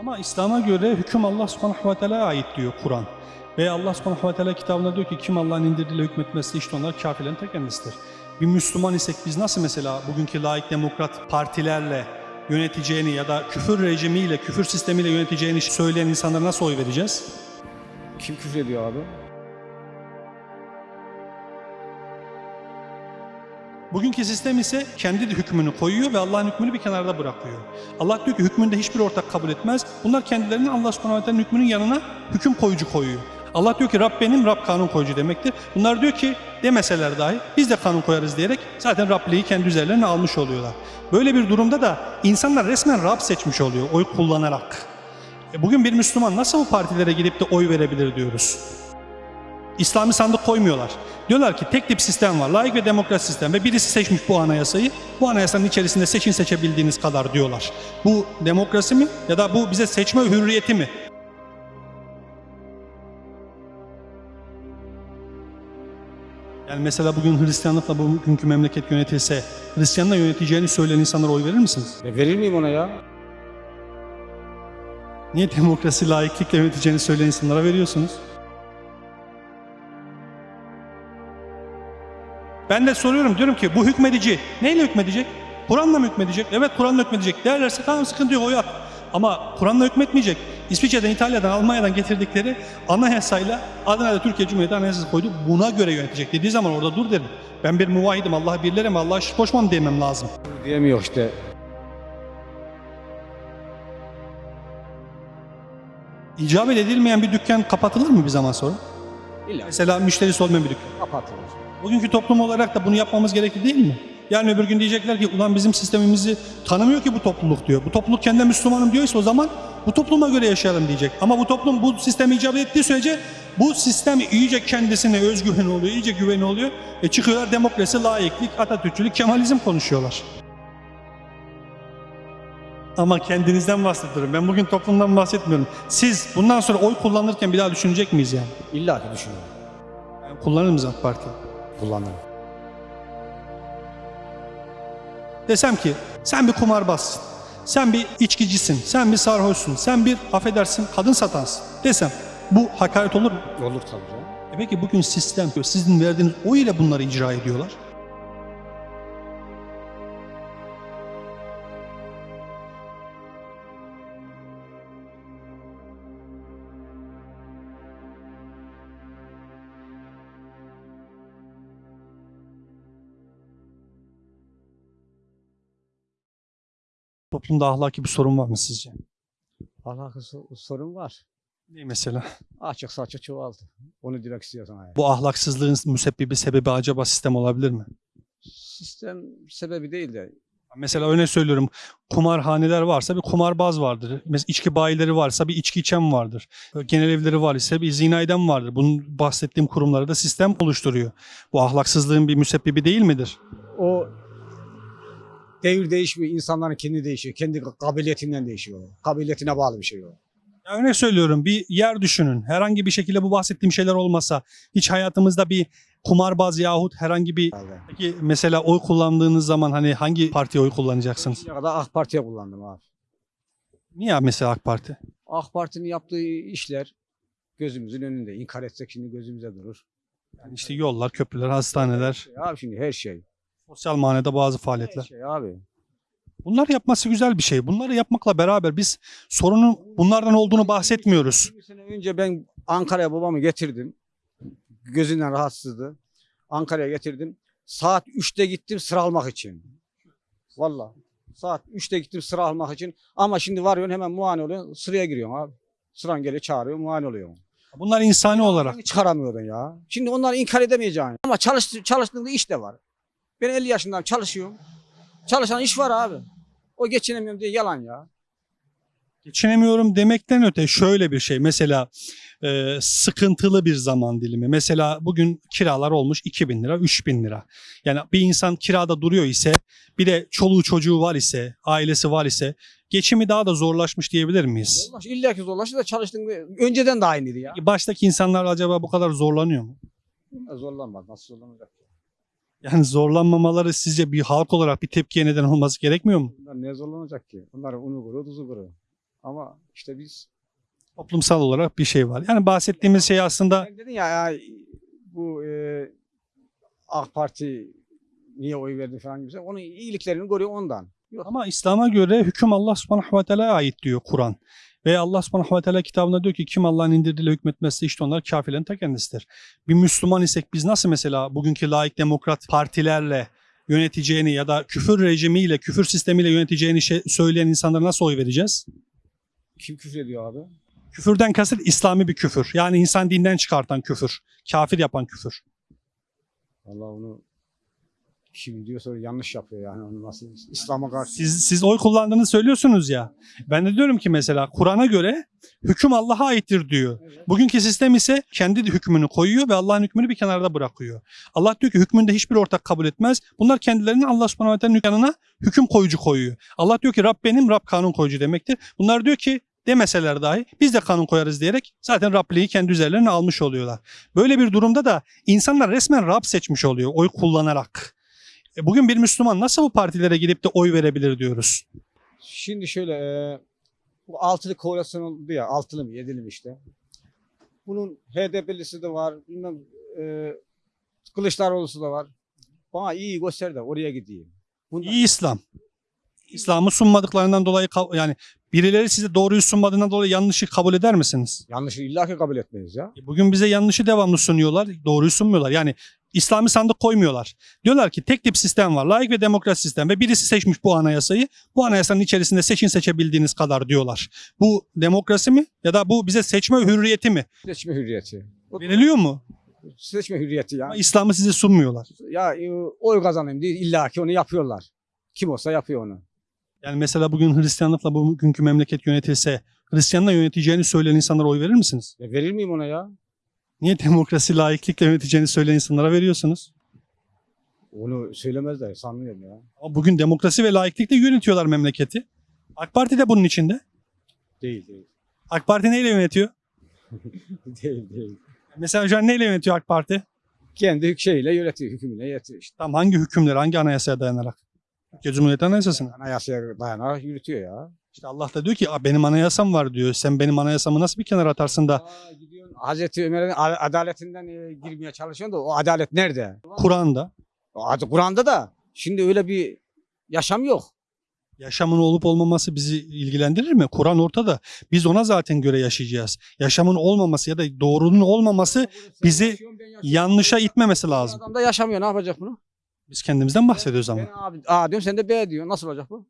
Ama İslam'a göre hüküm Allah subhanahu ve teala'ya ait diyor Kur'an. Ve Allah subhanahu ve teala kitabında diyor ki kim Allah'ın indirdiğiyle hükmetmezse işte onlar kafirlerin ta kendisidir. Bir Müslüman isek biz nasıl mesela bugünkü laik demokrat partilerle yöneteceğini ya da küfür rejimiyle, küfür sistemiyle yöneteceğini söyleyen insanlara nasıl oy vereceğiz? Kim küfür ediyor abi? Bugünkü sistem ise kendi hükmünü koyuyor ve Allah'ın hükmünü bir kenarda bırakıyor. Allah diyor ki hükmünde hiçbir ortak kabul etmez. Bunlar kendilerinin Allah subhanahu hükmünün yanına hüküm koyucu koyuyor. Allah diyor ki Rab benim, Rab kanun koyucu demektir. Bunlar diyor ki demeseler dahi biz de kanun koyarız diyerek zaten Rabliği kendi üzerlerine almış oluyorlar. Böyle bir durumda da insanlar resmen Rab seçmiş oluyor oy kullanarak. E bugün bir Müslüman nasıl bu partilere gidip de oy verebilir diyoruz. İslami sandık koymuyorlar. Diyorlar ki tek tip sistem var, layık ve demokrat sistem ve birisi seçmiş bu anayasayı. Bu anayasanın içerisinde seçin seçebildiğiniz kadar diyorlar. Bu demokrasi mi ya da bu bize seçme hürriyeti mi? Yani mesela bugün Hristiyanlıkla bugünkü memleket yönetilse, Hristiyanla yöneteceğini söyleyen insanlara oy verir misiniz? E verir miyim ona ya? Niye demokrasi layıklıkla yöneteceğini söyleyen insanlara veriyorsunuz? Ben de soruyorum diyorum ki bu hükmedici neyle hükmedecek? Kur'an'la mı hükmedecek? Evet Kur'an'la hükmedecek. Derlerse tamam sıkıntı yok oy at. Ama Kur'an'la hükmetmeyecek. İsviçre'den, İtalya'dan, Almanya'dan getirdikleri anayasayla adına da Türkiye Cumhuriyeti Anayasası koydu. Buna göre yönetecek dediği zaman orada dur derim. Ben bir muvahidim, Allah'a birlerim, Allah'a şirk koşmam demem lazım. Diyemiyor işte. İcabet edilmeyen bir dükkan kapatılır mı bir zaman sonra? İlla Mesela müşterisi olmayan bir dükkan. kapatılır. Bugünkü toplum olarak da bunu yapmamız gerekli değil mi? Yani öbür gün diyecekler ki ulan bizim sistemimizi tanımıyor ki bu topluluk diyor. Bu topluluk kendi Müslümanım diyorsa o zaman bu topluma göre yaşayalım diyecek. Ama bu toplum bu sistemi icabet ettiği sürece bu sistem iyice kendisine özgüveni oluyor, iyice güveni oluyor. E çıkıyorlar demokrasi, layıklık, Atatürkçülük, Kemalizm konuşuyorlar. Ama kendinizden bahsediyorum. Ben bugün toplumdan bahsetmiyorum. Siz bundan sonra oy kullanırken bir daha düşünecek miyiz yani? İlla ki düşünüyorum. yani kullanır mıyız AK Parti? Kullanırım. Desem ki sen bir kumarbazsın, sen bir içkicisin, sen bir sarhoşsun, sen bir affedersin kadın satansın desem bu hakaret olur mu? Olur tabii canım. E peki bugün sistem sizin verdiğiniz oy ile bunları icra ediyorlar. Toplumda ahlaki bir sorun var mı sizce? Alakası sorun var. Ne mesela? Açık saçık çoğaldı. Onu demek istiyorsan yani. Bu ahlaksızlığın müsebbibi sebebi acaba sistem olabilir mi? Sistem sebebi değil de Mesela örnek söylüyorum kumarhaneler varsa bir kumarbaz vardır. Mesela içki bayileri varsa bir içki içen vardır. Genel evleri var ise bir zina eden vardır. Bunun bahsettiğim kurumları da sistem oluşturuyor. Bu ahlaksızlığın bir müsebbibi değil midir? o devir değişmiyor. insanların kendi değişiyor. Kendi kabiliyetinden değişiyor. Kabiliyetine bağlı bir şey o. Ya örnek söylüyorum bir yer düşünün. Herhangi bir şekilde bu bahsettiğim şeyler olmasa hiç hayatımızda bir kumarbaz yahut herhangi bir Herhalde. Peki mesela oy kullandığınız zaman hani hangi partiye oy kullanacaksınız? Şimdiye kadar AK Parti'ye kullandım abi. Niye mesela AK Parti? AK Parti'nin yaptığı işler gözümüzün önünde. İnkar etsek şimdi gözümüze durur. Yani işte yollar, köprüler, hastaneler, şey abi şimdi her şey. Sosyal manada bazı Her faaliyetler. şey abi. Bunları yapması güzel bir şey. Bunları yapmakla beraber biz sorunun bunlardan olduğunu bahsetmiyoruz. Bir sene önce ben Ankara'ya babamı getirdim. Gözünden rahatsızdı. Ankara'ya getirdim. Saat 3'te gittim sıra almak için. Valla. Saat 3'te gittim sıra almak için. Ama şimdi varıyorsun hemen muayene oluyorsun. Sıraya giriyorsun abi. Sıran geliyor çağırıyor muayene oluyorsun. Bunlar insani olarak. Çıkaramıyordun ya. Şimdi onları inkar edemeyeceksin. Ama çalış, çalıştığında iş de var. Ben 50 yaşındayım çalışıyorum. Çalışan iş var abi. O geçinemiyorum diye yalan ya. Geçinemiyorum demekten öte şöyle bir şey. Mesela e, sıkıntılı bir zaman dilimi. Mesela bugün kiralar olmuş 2000 lira, 3000 lira. Yani bir insan kirada duruyor ise bir de çoluğu çocuğu var ise, ailesi var ise geçimi daha da zorlaşmış diyebilir miyiz? Zorlaş, illa ki zorlaştı da çalıştığında önceden de aynıydı ya. Baştaki insanlar acaba bu kadar zorlanıyor mu? Zorlanmaz. Nasıl zorlanacak? Yani zorlanmamaları sizce bir halk olarak bir tepkiye neden olması gerekmiyor mu? Bunlar ne zorlanacak ki? Bunlar unu kuru, tuzu kuru. Ama işte biz Toplumsal olarak bir şey var. Yani bahsettiğimiz şey aslında Sen dedin ya, ya bu e, AK Parti niye oy verdi falan gibi. Onun iyiliklerini görüyor ondan. Yok. ama İslam'a göre hüküm Allah subhanahu ve teala'ya ait diyor Kur'an. Ve Allah subhanahu ve teala kitabında diyor ki kim Allah'ın indirdiğiyle hükmetmezse işte onlar kafirlerin ta kendisidir. Bir Müslüman isek biz nasıl mesela bugünkü laik demokrat partilerle yöneteceğini ya da küfür rejimiyle, küfür sistemiyle yöneteceğini şey, söyleyen insanlara nasıl oy vereceğiz? Kim küfür ediyor abi? Küfürden kasıt İslami bir küfür. Yani insan dinden çıkartan küfür. Kafir yapan küfür. Allah onu kim diyorsa yanlış yapıyor yani. Onu nasıl İslam'a karşı. Siz, siz oy kullandığını söylüyorsunuz ya. Ben de diyorum ki mesela Kur'an'a göre hüküm Allah'a aittir diyor. Bugünkü sistem ise kendi hükmünü koyuyor ve Allah'ın hükmünü bir kenarda bırakıyor. Allah diyor ki hükmünde hiçbir ortak kabul etmez. Bunlar kendilerinin Allah subhanahu ve teala'nın yanına hüküm koyucu koyuyor. Allah diyor ki Rab benim, Rab kanun koyucu demektir. Bunlar diyor ki demeseler dahi biz de kanun koyarız diyerek zaten Rabliği kendi üzerlerine almış oluyorlar. Böyle bir durumda da insanlar resmen Rab seçmiş oluyor oy kullanarak. E bugün bir Müslüman nasıl bu partilere gidip de oy verebilir diyoruz. Şimdi şöyle e, bu altılı koalisyon oldu ya altılı mı yedili mi işte. Bunun HDP'lisi de var. Bilmem e, Kılıçdaroğlu'su da var. Bana iyi göster de oraya gideyim. Bundan, İyi İslam. İslam'ı sunmadıklarından dolayı yani birileri size doğruyu sunmadığından dolayı yanlışı kabul eder misiniz? Yanlışı illaki kabul etmeyiz ya. E Bugün bize yanlışı devamlı sunuyorlar, doğruyu sunmuyorlar. Yani İslami sandık koymuyorlar. Diyorlar ki tek tip sistem var, laik ve demokrat sistem ve birisi seçmiş bu anayasayı. Bu anayasanın içerisinde seçin seçebildiğiniz kadar diyorlar. Bu demokrasi mi ya da bu bize seçme hürriyeti mi? Seçme hürriyeti. Veriliyor mu? Seçme hürriyeti ya. Ama İslam'ı size sunmuyorlar. Ya e, oy kazanayım diye illaki onu yapıyorlar. Kim olsa yapıyor onu. Yani mesela bugün Hristiyanlıkla bugünkü memleket yönetilse Hristiyanla yöneteceğini söyleyen insanlara oy verir misiniz? Ya verir miyim ona ya? Niye demokrasi, laiklikle yöneteceğini söyleyen insanlara veriyorsunuz? Onu söylemezler sanmıyorum ya. Ama bugün demokrasi ve laiklikle yönetiyorlar memleketi. AK Parti de bunun içinde. Değil değil. AK Parti neyle yönetiyor? değil değil. Mesela şu an neyle yönetiyor AK Parti? Kendi şeyle yönetiyor, hükmüyle yönetiyor işte. Tam hangi hükümler, hangi anayasaya dayanarak? Türkiye Cumhuriyeti Anayasası'na. Anayasaya dayanarak yürütüyor ya. İşte Allah da diyor ki "Aa, benim anayasam var diyor. Sen benim anayasamı nasıl bir kenara atarsın da Hazreti Ömer'in adaletinden e, girmeye çalışıyorsun da o adalet nerede? Kur'an'da Kur'an'da da şimdi öyle bir yaşam yok. yaşamın olup olmaması bizi ilgilendirir mi? Kur'an ortada. Biz ona zaten göre yaşayacağız. Yaşamın olmaması ya da doğrunun olmaması bizi yanlışa itmemesi lazım. Adam da yaşamıyor ne yapacak bunu? Biz kendimizden bahsediyoruz ama. Ben abi A diyorum sen de B diyor. Nasıl olacak bu?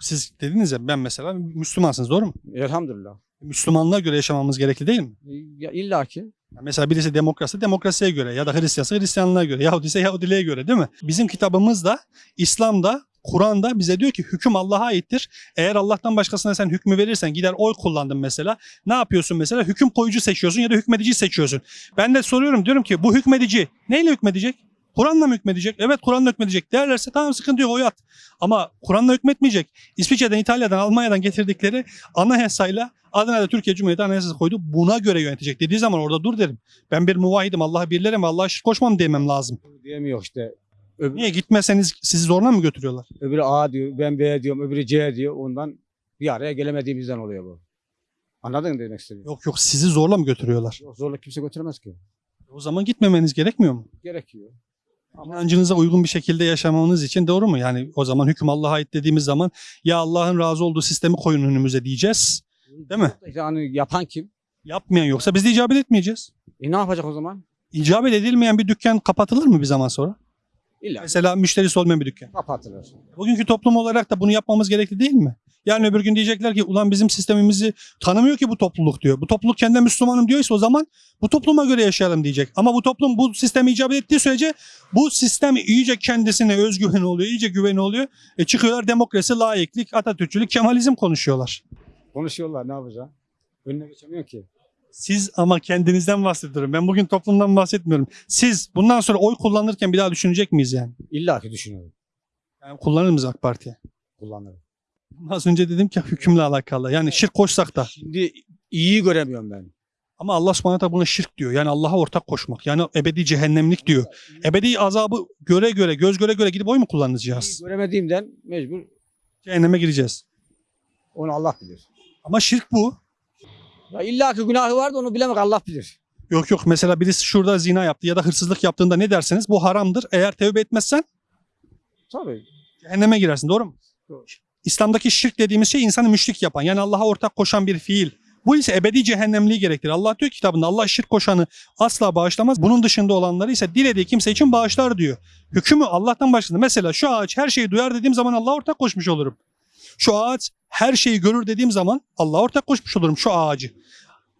Siz dediniz ya ben mesela Müslümansınız doğru mu? Elhamdülillah. Müslümanlığa göre yaşamamız gerekli değil mi? Ya illa ki. Mesela birisi demokrasi demokrasiye göre ya da Hristiyansa Hristiyanlığa göre, Yahudi ise Yahudiliğe göre değil mi? Bizim kitabımızda, İslam'da, Kur'an'da bize diyor ki hüküm Allah'a aittir. Eğer Allah'tan başkasına sen hükmü verirsen gider oy kullandın mesela. Ne yapıyorsun mesela? Hüküm koyucu seçiyorsun ya da hükmedici seçiyorsun. Ben de soruyorum diyorum ki bu hükmedici neyle hükmedecek? Kur'an'la mı hükmedecek? Evet Kur'an'la hükmedecek. Derlerse tamam sıkıntı yok oy at. Ama Kur'an'la hükmetmeyecek. İsviçre'den, İtalya'dan, Almanya'dan getirdikleri anayasayla adına da Türkiye Cumhuriyeti Anayasası koydu. Buna göre yönetecek dediği zaman orada dur derim. Ben bir muvahidim. Allah'a birlerim ve Allah'a şirk koşmam demem lazım. Diyemiyor işte. Öbür, Niye gitmeseniz sizi zorla mı götürüyorlar? öbürü A diyor, ben B diyorum, öbürü C diyor. Ondan bir araya gelemediğimizden oluyor bu. Anladın mı demek istediğimi? Yok yok sizi zorla mı götürüyorlar? Yok, zorla kimse götüremez ki. O zaman gitmemeniz gerekmiyor mu? Gerekiyor. İnancınıza uygun bir şekilde yaşamanız için doğru mu? Yani o zaman hüküm Allah'a ait dediğimiz zaman ya Allah'ın razı olduğu sistemi koyun önümüze diyeceğiz. Değil mi? Yani yapan kim? Yapmayan yoksa biz de icabet etmeyeceğiz. E ne yapacak o zaman? İcabet edilmeyen bir dükkan kapatılır mı bir zaman sonra? İlla Mesela müşterisi olmayan bir dükkan. kapatılır. Bugünkü toplum olarak da bunu yapmamız gerekli değil mi? Yani öbür gün diyecekler ki ulan bizim sistemimizi tanımıyor ki bu topluluk diyor. Bu topluluk kendine Müslümanım diyorsa o zaman bu topluma göre yaşayalım diyecek. Ama bu toplum bu sistemi icabet ettiği sürece bu sistem iyice kendisine özgüven oluyor, iyice güveni oluyor. E çıkıyorlar demokrasi, laiklik, Atatürkçülük, Kemalizm konuşuyorlar. Konuşuyorlar ne yapacak? Önüne geçemiyor ki. Siz ama kendinizden bahsediyorum. Ben bugün toplumdan bahsetmiyorum. Siz bundan sonra oy kullanırken bir daha düşünecek miyiz yani? İlla ki düşünüyorum. yani kullanır mıyız AK Parti'ye? Kullanırım. Az önce dedim ki hükümle alakalı. Yani şirk koşsak da. Şimdi iyi göremiyorum ben. Ama Allah subhanahu buna şirk diyor. Yani Allah'a ortak koşmak. Yani ebedi cehennemlik diyor. Ebedi azabı göre göre, göz göre göre gidip oy mu İyi kullanacağız? göremediğimden mecbur Cehenneme gireceğiz. onu Allah bilir. Ama şirk bu. Ya illaki günahı var da onu bilemek Allah bilir. Yok yok mesela birisi şurada zina yaptı ya da hırsızlık yaptığında ne derseniz bu haramdır. Eğer tevbe etmezsen Tabii. cehenneme girersin doğru mu? Doğru. İslam'daki şirk dediğimiz şey insanı müşrik yapan yani Allah'a ortak koşan bir fiil. Bu ise ebedi cehennemliği gerektirir. Allah diyor ki kitabında Allah şirk koşanı asla bağışlamaz. Bunun dışında olanları ise dilediği kimse için bağışlar diyor. Hükmü Allah'tan başladı. Mesela şu ağaç her şeyi duyar dediğim zaman Allah'a ortak koşmuş olurum. Şu ağaç her şeyi görür dediğim zaman Allah'a ortak koşmuş olurum şu ağacı.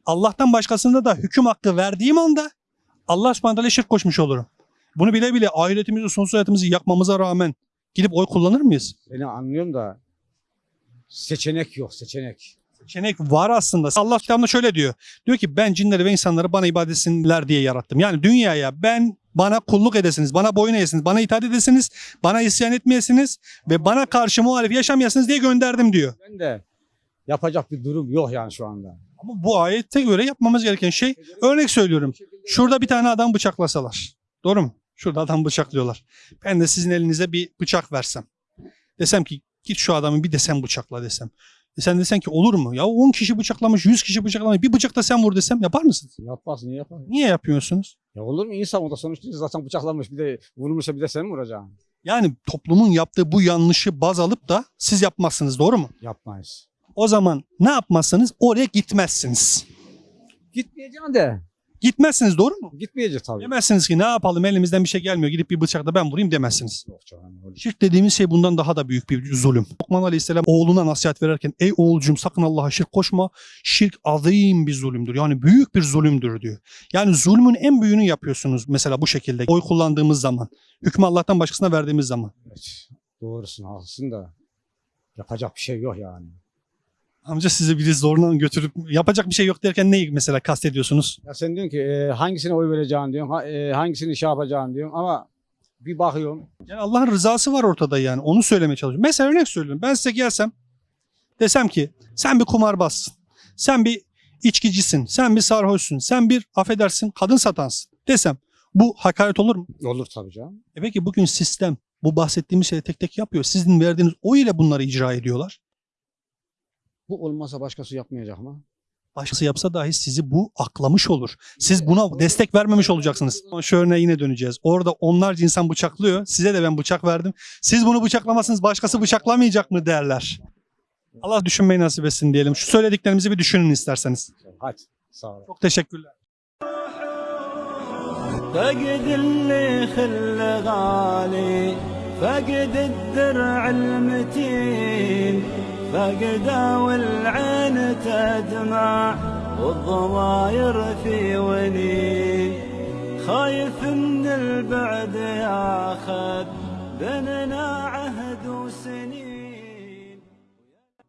Allah'tan başkasında da hüküm hakkı verdiğim anda Allah subhanahu şirk koşmuş olurum. Bunu bile bile ahiretimizi, sonsuz hayatımızı yakmamıza rağmen gidip oy kullanır mıyız? Beni anlıyorum da seçenek yok seçenek. Seçenek var aslında. Allah kitabında şöyle diyor. Diyor ki ben cinleri ve insanları bana ibadet etsinler diye yarattım. Yani dünyaya ben bana kulluk edesiniz, bana boyun eğesiniz, bana itaat edesiniz, bana isyan etmeyesiniz ve bana karşı muhalif yaşamayasınız diye gönderdim diyor. Ben de yapacak bir durum yok yani şu anda. Ama bu ayette göre yapmamız gereken şey örnek söylüyorum. Şurada bir tane adam bıçaklasalar. Doğru mu? Şurada adam bıçaklıyorlar. Ben de sizin elinize bir bıçak versem. Desem ki git şu adamı bir de sen bıçakla desem. E sen desen ki olur mu? Ya 10 kişi bıçaklamış, 100 kişi bıçaklamış. Bir bıçak da sen vur desem yapar mısınız? Yapmaz niye yapar? Niye yapıyorsunuz? Ya olur mu insan o da sonuçta zaten bıçaklanmış bir de vurmuşsa bir de sen mi vuracaksın? Yani toplumun yaptığı bu yanlışı baz alıp da siz yapmazsınız doğru mu? Yapmayız. O zaman ne yapmazsınız? Oraya gitmezsiniz. Gitmeyeceksin de. Gitmezsiniz doğru mu? Gitmeyeceğiz tabii. Demezsiniz ki ne yapalım elimizden bir şey gelmiyor gidip bir bıçakla ben vurayım demezsiniz. Yok canım. öyle. Şirk dediğimiz şey bundan daha da büyük bir zulüm. Lokman Aleyhisselam oğluna nasihat verirken ey oğulcum sakın Allah'a şirk koşma. Şirk azim bir zulümdür. Yani büyük bir zulümdür diyor. Yani zulmün en büyüğünü yapıyorsunuz mesela bu şekilde. Oy kullandığımız zaman. Hükmü Allah'tan başkasına verdiğimiz zaman. Evet. Doğrusun haklısın da yapacak bir şey yok yani. Amca sizi biri zorla götürüp yapacak bir şey yok derken neyi mesela kastediyorsunuz? Ya sen diyorsun ki e, hangisine oy vereceğin diyorsun, ha- e, hangisini şey yapacağın diyorsun ama bir bakıyorum Yani Allah'ın rızası var ortada yani. Onu söylemeye çalışıyorum. Mesela örnek söylüyorum. Ben size gelsem desem ki sen bir kumarbazsın. Sen bir içkicisin. Sen bir sarhoşsun. Sen bir affedersin kadın satansın desem bu hakaret olur mu? olur tabii canım. E peki bugün sistem bu bahsettiğimiz şeyi tek tek yapıyor. Sizin verdiğiniz oy ile bunları icra ediyorlar. Bu olmasa başkası yapmayacak mı? Başkası yapsa dahi sizi bu aklamış olur. Siz buna destek vermemiş olacaksınız. Şu örneğe yine döneceğiz. Orada onlarca insan bıçaklıyor. Size de ben bıçak verdim. Siz bunu bıçaklamazsınız başkası bıçaklamayacak mı derler. Allah düşünmeyi nasip etsin diyelim. Şu söylediklerimizi bir düşünün isterseniz. Hadi sağ ol. Çok teşekkürler. فقد اللي خل غالي فقد الدرع المتين فقد والعين تدمع والضماير في ونين خايف من البعد ياخذ بيننا